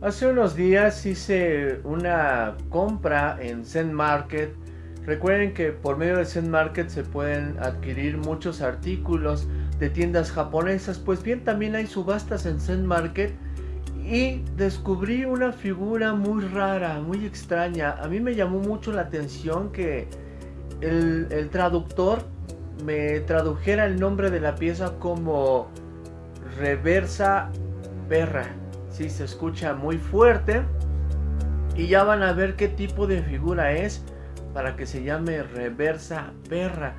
Hace unos días hice una compra en Zen Market. Recuerden que por medio de Zen Market se pueden adquirir muchos artículos de tiendas japonesas. Pues bien, también hay subastas en Zen Market. Y descubrí una figura muy rara, muy extraña. A mí me llamó mucho la atención que el, el traductor me tradujera el nombre de la pieza como reversa perra. Si se escucha muy fuerte. Y ya van a ver qué tipo de figura es para que se llame reversa perra.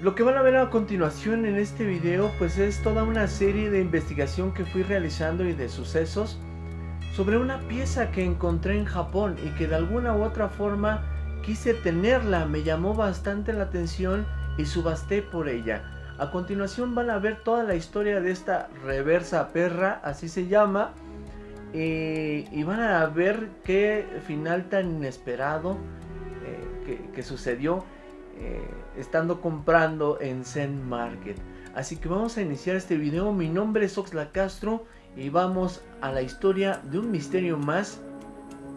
Lo que van a ver a continuación en este video pues es toda una serie de investigación que fui realizando y de sucesos sobre una pieza que encontré en Japón y que de alguna u otra forma quise tenerla, me llamó bastante la atención y subasté por ella. A continuación van a ver toda la historia de esta reversa perra, así se llama. y van a ver qué final tan inesperado eh, que, sucedió eh, estando comprando en Zen Market. Así que vamos a iniciar este video. Mi nombre es Oxla Castro y vamos a la historia de un misterio más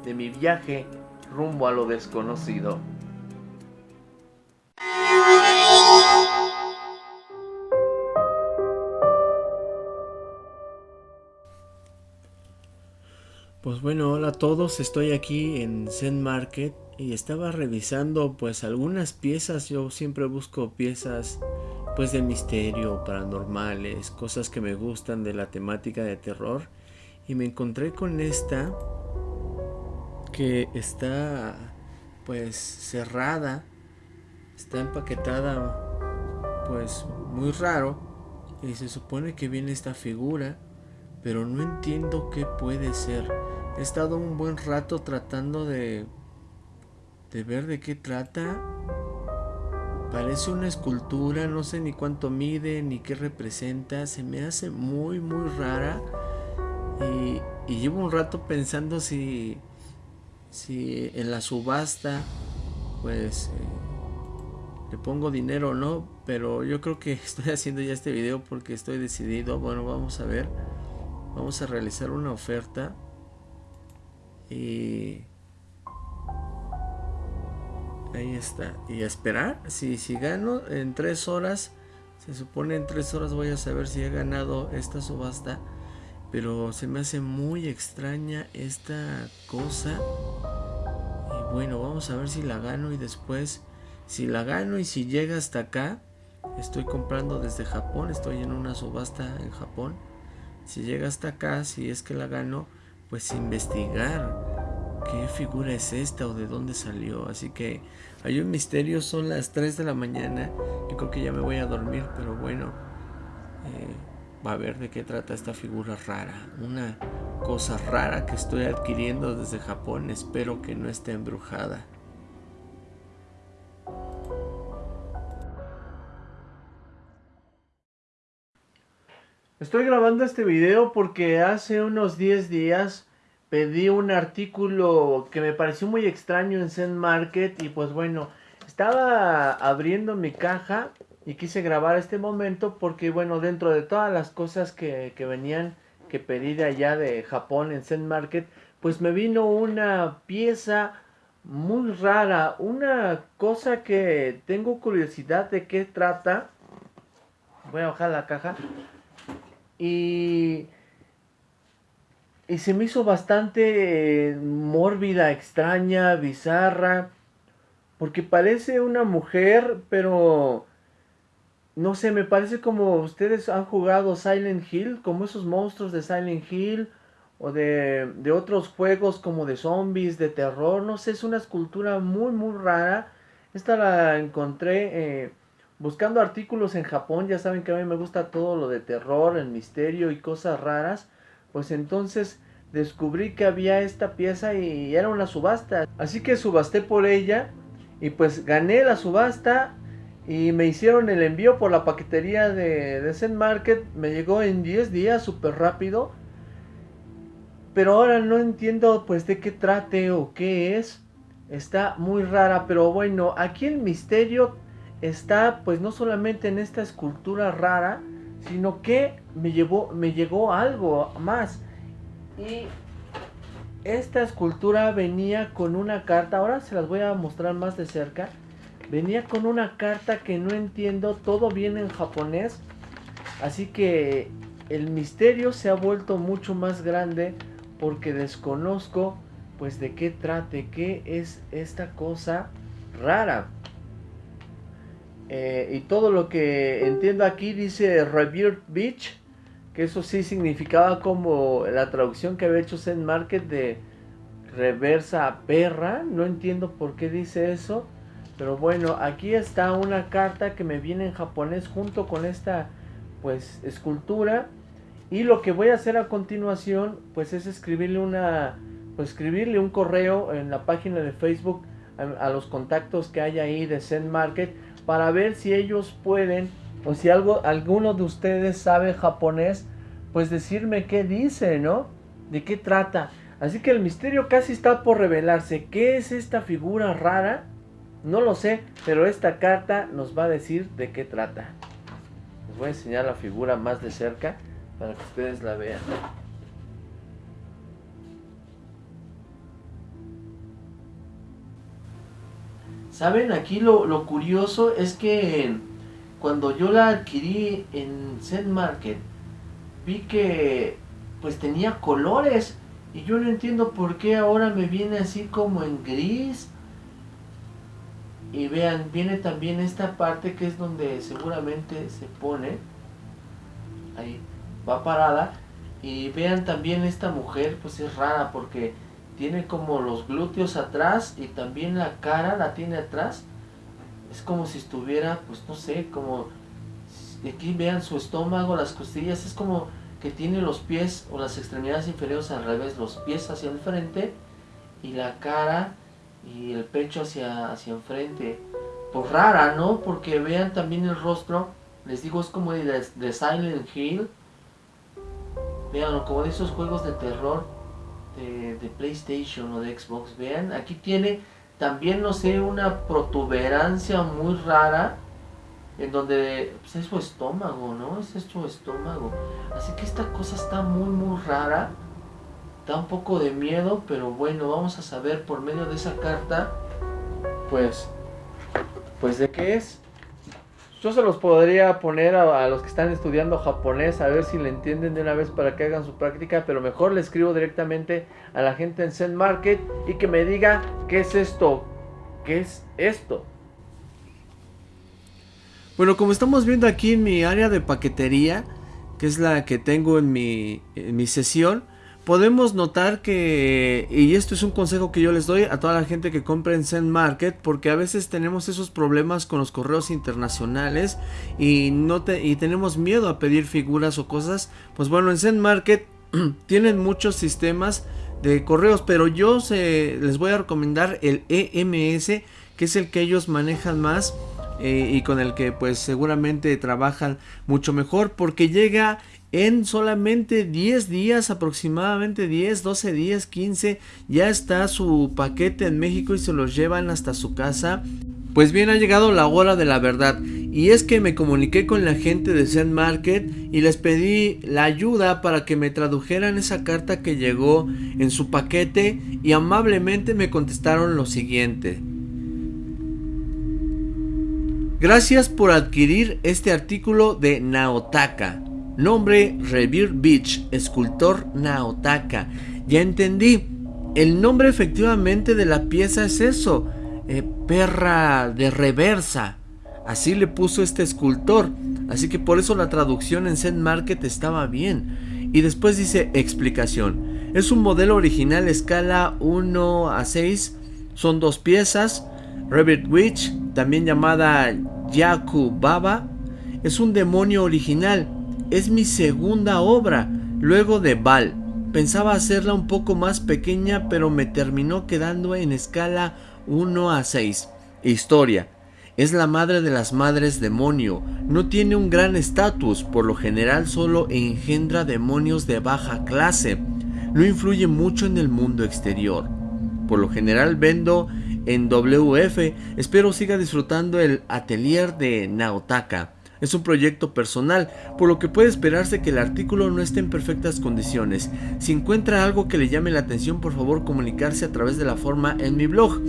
de mi viaje rumbo a lo desconocido. Pues bueno, hola a todos, estoy aquí en Zen Market y estaba revisando pues algunas piezas, yo siempre busco piezas pues de misterio, paranormales, cosas que me gustan de la temática de terror. Y me encontré con esta que está pues cerrada, está empaquetada pues muy raro. Y se supone que viene esta figura pero no entiendo qué puede ser. He estado un buen rato tratando de, de ver de qué trata. Parece una escultura, no sé ni cuánto mide ni qué representa. Se me hace muy, muy rara. Y, llevo un rato pensando si, si en la subasta, pues eh, le pongo dinero o no. Pero yo creo que estoy haciendo ya este video porque estoy decidido. Bueno, vamos a ver. Vamos a realizar una oferta. Y... Ahí está. Y a esperar. Si, si gano en tres horas. Se supone en tres horas voy a saber si he ganado esta subasta. Pero se me hace muy extraña esta cosa. Y bueno, vamos a ver si la gano y después... Si la gano y si llega hasta acá. Estoy comprando desde Japón. Estoy en una subasta en Japón si llega hasta acá, si es que la gano, pues investigar qué figura es esta o de dónde salió. Así que hay un misterio, son las 3 de la mañana. Yo creo que ya me voy a dormir, pero bueno, eh, va a ver de qué trata esta figura rara. Una cosa rara que estoy adquiriendo desde Japón. Espero que no esté embrujada. Estoy grabando este video porque hace unos 10 días pedí un artículo que me pareció muy extraño en Zen Market y pues bueno, estaba abriendo mi caja y quise grabar este momento porque bueno, dentro de todas las cosas que, que venían que pedí de allá de Japón en Zen Market, pues me vino una pieza muy rara, una cosa que tengo curiosidad de qué trata. Voy a bajar la caja. Y, y se me hizo bastante eh, mórbida, extraña, bizarra. Porque parece una mujer, pero... No sé, me parece como ustedes han jugado Silent Hill, como esos monstruos de Silent Hill o de, de, otros juegos como de zombies, de terror, no sé, es una escultura muy muy rara. Esta la encontré eh, buscando artículos en Japón, ya saben que a mí me gusta todo lo de terror, el misterio y cosas raras, pues entonces descubrí que había esta pieza y era una subasta. Así que subasté por ella y pues gané la subasta y me hicieron el envío por la paquetería de, de Zen Market. Me llegó en 10 días, súper rápido. Pero ahora no entiendo pues de qué trate o qué es. Está muy rara, pero bueno, aquí el misterio está pues no solamente en esta escultura rara, sino que me llevó, me llegó algo más. Y esta escultura venía con una carta, ahora se las voy a mostrar más de cerca. Venía con una carta que no entiendo, todo viene en japonés. Así que el misterio se ha vuelto mucho más grande porque desconozco pues de qué trate, qué es esta cosa rara. Eh, y todo lo que entiendo aquí dice Revered Beach, que eso sí significaba como la traducción que había hecho Zen Market de reversa perra. No entiendo por qué dice eso. Pero bueno, aquí está una carta que me viene en japonés junto con esta pues escultura. Y lo que voy a hacer a continuación pues es escribirle una pues escribirle un correo en la página de Facebook a, a los contactos que hay ahí de Zen Market para ver si ellos pueden o si algo, alguno de ustedes sabe japonés, pues decirme qué dice, ¿no? ¿De qué trata? Así que el misterio casi está por revelarse. ¿Qué es esta figura rara? No lo sé, pero esta carta nos va a decir de qué trata. Les voy a enseñar la figura más de cerca para que ustedes la vean. Saben, aquí lo, lo curioso es que cuando yo la adquirí en Zen Market, vi que pues tenía colores y yo no entiendo por qué ahora me viene así como en gris. Y vean, viene también esta parte que es donde seguramente se pone. Ahí va parada. Y vean también esta mujer, pues es rara porque tiene como los glúteos atrás y también la cara la tiene atrás. Es como si estuviera, pues no sé, como... Aquí vean su estómago, las costillas, es como que tiene los pies o las extremidades inferiores al revés, los pies hacia el frente y la cara y el pecho hacia, hacia enfrente. Pues rara, ¿no? Porque vean también el rostro, les digo, es como de, de Silent Hill. Vean, como de esos juegos de terror de, PlayStation o de Xbox. Vean, aquí tiene también, no sé, una protuberancia muy rara en donde pues, es su estómago, ¿no? Es su estómago. Así que esta cosa está muy, muy rara. Da un poco de miedo, pero bueno, vamos a saber por medio de esa carta, pues, pues de qué es. Yo se los podría poner a, a, los que están estudiando japonés a ver si le entienden de una vez para que hagan su práctica, pero mejor le escribo directamente a la gente en Zen Market y que me diga qué es esto, qué es esto. Bueno, como estamos viendo aquí en mi área de paquetería, que es la que tengo en mi, en mi sesión, podemos notar que, y esto es un consejo que yo les doy a toda la gente que compra en Zen Market, porque a veces tenemos esos problemas con los correos internacionales y, no te, y tenemos miedo a pedir figuras o cosas, pues bueno, en Zen Market tienen muchos sistemas de correos, pero yo se, les voy a recomendar el EMS, que es el que ellos manejan más eh, y con el que pues seguramente trabajan mucho mejor porque llega en solamente 10 días, aproximadamente 10, 12 días, 15, ya está su paquete en México y se los llevan hasta su casa. Pues bien, ha llegado la hora de la verdad. Y es que me comuniqué con la gente de Zen Market y les pedí la ayuda para que me tradujeran esa carta que llegó en su paquete y amablemente me contestaron lo siguiente. Gracias por adquirir este artículo de Naotaka. Nombre Revere Beach, escultor Naotaka. Ya entendí. El nombre efectivamente de la pieza es eso. Eh, perra de reversa. Así le puso este escultor. Así que por eso la traducción en Zen Market estaba bien. Y después dice explicación. Es un modelo original escala 1 a 6. Son dos piezas. Revere Witch, también llamada Yaku Baba, es un demonio original. Es mi segunda obra, luego de Val. Pensaba hacerla un poco más pequeña, pero me terminó quedando en escala 1 a 6. Historia. Es la madre de las madres demonio. No tiene un gran estatus, por lo general solo engendra demonios de baja clase. No influye mucho en el mundo exterior. Por lo general vendo en WF. Espero siga disfrutando el atelier de Naotaka. Es un proyecto personal, por lo que puede esperarse que el artículo no esté en perfectas condiciones. Si encuentra algo que le llame la atención, por favor comunicarse a través de la forma en mi blog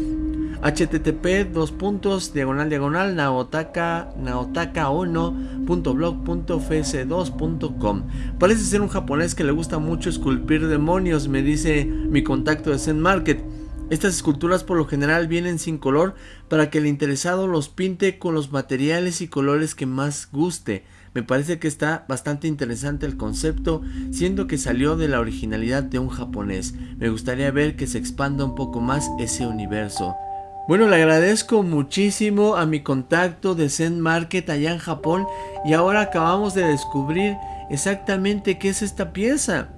http dos puntos diagonal diagonal naotaka naotakaono.blog.fs2.com Parece ser un japonés que le gusta mucho esculpir demonios, me dice mi contacto de Zen Market. Estas esculturas por lo general vienen sin color para que el interesado los pinte con los materiales y colores que más guste. Me parece que está bastante interesante el concepto, siendo que salió de la originalidad de un japonés. Me gustaría ver que se expanda un poco más ese universo. Bueno, le agradezco muchísimo a mi contacto de Zen Market allá en Japón y ahora acabamos de descubrir exactamente qué es esta pieza.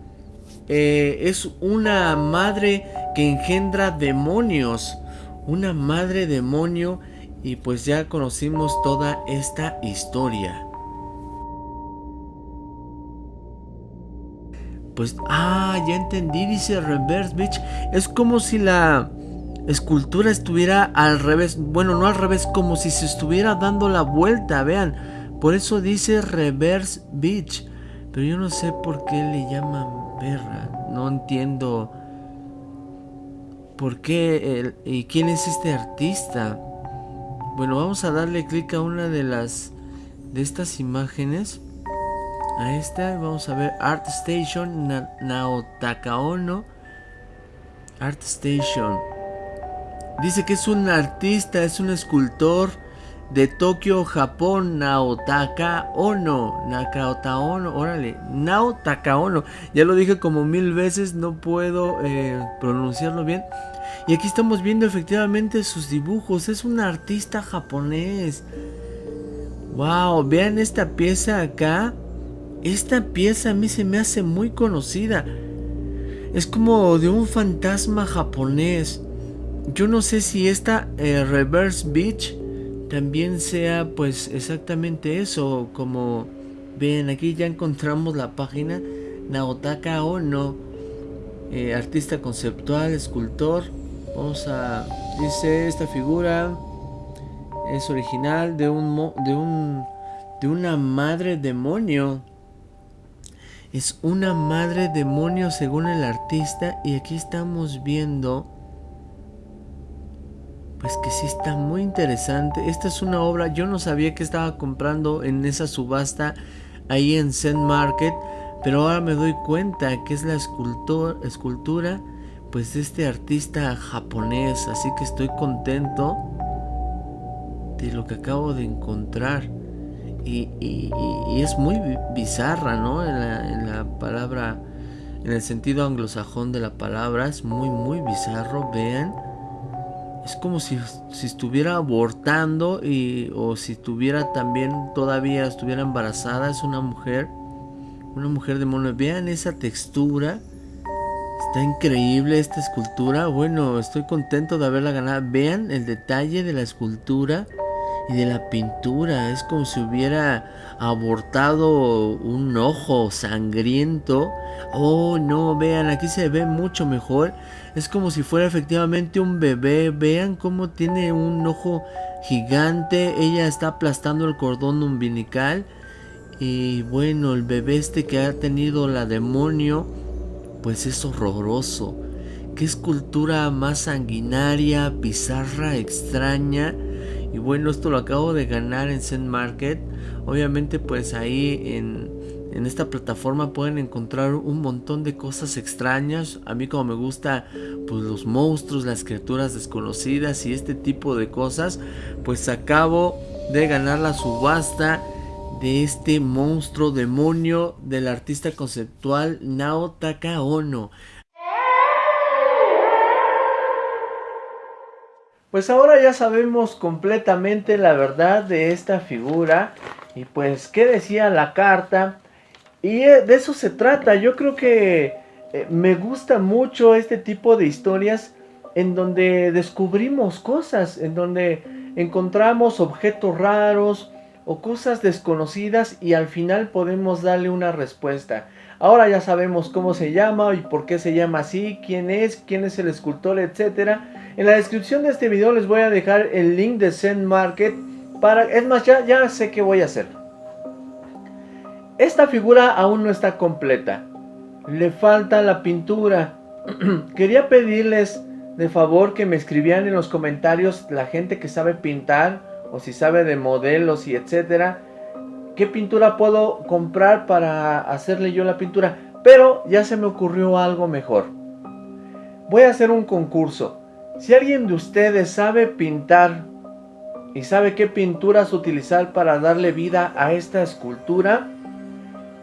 Eh, es una madre que engendra demonios, una madre demonio y pues ya conocimos toda esta historia. Pues, ah, ya entendí, dice Reverse Beach. Es como si la escultura estuviera al revés. Bueno, no al revés, como si se estuviera dando la vuelta, vean. Por eso dice Reverse Beach. Pero yo no sé por qué le llaman perra. No entiendo por qué y quién es este artista. Bueno, vamos a darle clic a una de las de estas imágenes. A esta vamos a ver Art Station Naotaka Ono. Art Station. Dice que es un artista, es un escultor de Tokio, Japón, Naotaka Ono. Nakaota Ono, órale, Naotaka Ono. Ya lo dije como mil veces, no puedo eh, pronunciarlo bien. Y aquí estamos viendo efectivamente sus dibujos. Es un artista japonés. Wow, vean esta pieza acá. Esta pieza a mí se me hace muy conocida. Es como de un fantasma japonés. Yo no sé si esta eh, Reverse Beach también sea pues exactamente eso, como ven aquí ya encontramos la página Naotaka Ono, eh, artista conceptual, escultor. Vamos a dice esta figura es original de un de un de una madre demonio. Es una madre demonio según el artista y aquí estamos viendo pues que sí está muy interesante. Esta es una obra, yo no sabía que estaba comprando en esa subasta ahí en Zen Market, pero ahora me doy cuenta que es la escultura pues de este artista japonés, así que estoy contento de lo que acabo de encontrar. Y, es muy bizarra, ¿no? En la, en la palabra, en el sentido anglosajón de la palabra, es muy, muy bizarro, vean es como si, estuviera abortando y, o si estuviera también todavía estuviera embarazada. Es una mujer, una mujer de mono. Vean esa textura. Está increíble esta escultura. Bueno, estoy contento de haberla ganado. Vean el detalle de la escultura y de la pintura. Es como si hubiera abortado un ojo sangriento. Oh, no, vean, aquí se ve mucho mejor. Es como si fuera efectivamente un bebé. Vean cómo tiene un ojo gigante. Ella está aplastando el cordón umbilical. Y bueno, el bebé este que ha tenido la demonio, pues es horroroso. Qué escultura más sanguinaria, bizarra, extraña. Y bueno, esto lo acabo de ganar en Zen Market. Obviamente pues ahí en, en esta plataforma pueden encontrar un montón de cosas extrañas. A mí como me gusta pues los monstruos, las criaturas desconocidas y este tipo de cosas. Pues acabo de ganar la subasta de este monstruo demonio del artista conceptual Naotaka Ono. Pues ahora ya sabemos completamente la verdad de esta figura y pues qué decía la carta y eh, de eso se trata. Yo creo que eh, me gusta mucho este tipo de historias en donde descubrimos cosas, en donde encontramos objetos raros o cosas desconocidas y al final podemos darle una respuesta. Ahora ya sabemos cómo se llama y por qué se llama así, quién es, quién es el escultor, etcétera. En la descripción de este video les voy a dejar el link de Zen Market para... Es más, ya, ya sé qué voy a hacer. esta figura aún no está completa. Le falta la pintura. Quería pedirles de favor que me escribieran en los comentarios la gente que sabe pintar o si sabe de modelos y etcétera. ¿Qué pintura puedo comprar para hacerle yo la pintura? Pero ya se me ocurrió algo mejor. Voy a hacer un concurso. Si alguien de ustedes sabe pintar y sabe qué pinturas utilizar para darle vida a esta escultura,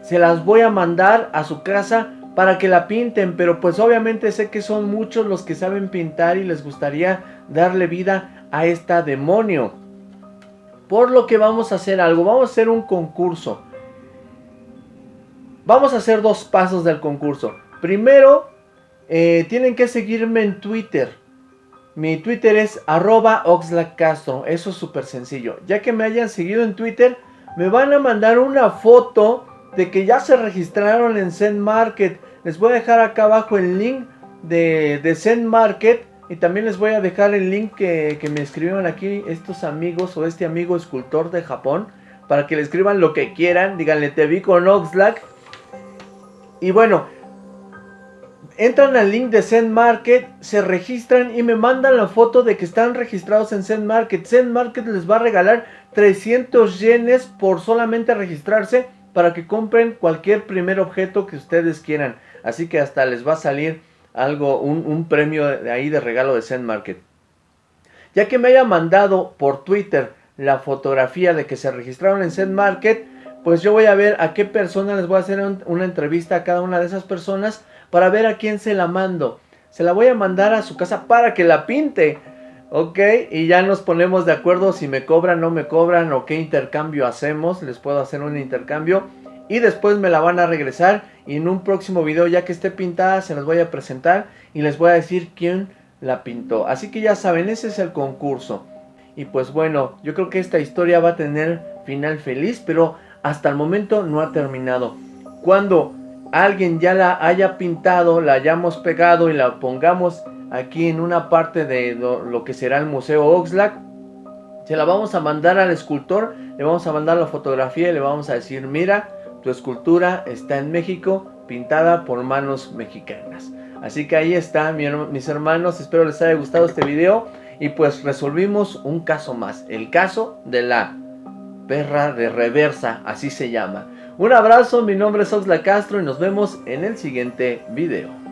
se las voy a mandar a su casa para que la pinten, pero pues obviamente sé que son muchos los que saben pintar y les gustaría darle vida a esta demonio. Por lo que vamos a hacer algo, vamos a hacer un concurso. Vamos a hacer dos pasos del concurso. Primero, eh, tienen que seguirme en Twitter. Mi Twitter es arroba oxlacastro. Eso es súper sencillo. Ya que me hayan seguido en Twitter, me van a mandar una foto de que ya se registraron en Zen Market. Les voy a dejar acá abajo el link de, Zen Market. Y también les voy a dejar el link que, que me escribieron aquí estos amigos o este amigo escultor de Japón. Para que le escriban lo que quieran. Díganle, te vi con Oxlack. Y bueno, entran al link de Zen Market, se registran y me mandan la foto de que están registrados en Zen Market. Zen Market les va a regalar 300 yenes por solamente registrarse para que compren cualquier primer objeto que ustedes quieran. Así que hasta les va a salir algo, un, premio de ahí de regalo de Zen Market. Ya que me haya mandado por Twitter la fotografía de que se registraron en Zen Market, pues yo voy a ver a qué persona les voy a hacer una entrevista a cada una de esas personas para ver a quién se la mando. Se la voy a mandar a su casa para que la pinte. Ok, y ya nos ponemos de acuerdo si me cobran, no me cobran o qué intercambio hacemos. Les puedo hacer un intercambio. Y después me la van a regresar y en un próximo video ya que esté pintada se las voy a presentar y les voy a decir quién la pintó. Así que ya saben, ese es el concurso. Y pues bueno, yo creo que esta historia va a tener final feliz, pero hasta el momento no ha terminado. Cuando alguien ya la haya pintado, la hayamos pegado y la pongamos aquí en una parte de lo, que será el Museo Oxlack. Se la vamos a mandar al escultor, le vamos a mandar la fotografía y le vamos a decir, mira, tu escultura está en México, pintada por manos mexicanas. Así que ahí está, mis hermanos, espero les haya gustado este video. Y pues resolvimos un caso más, el caso de la perra de reversa, así se llama. Un abrazo, mi nombre es Oxla Castro y nos vemos en el siguiente video.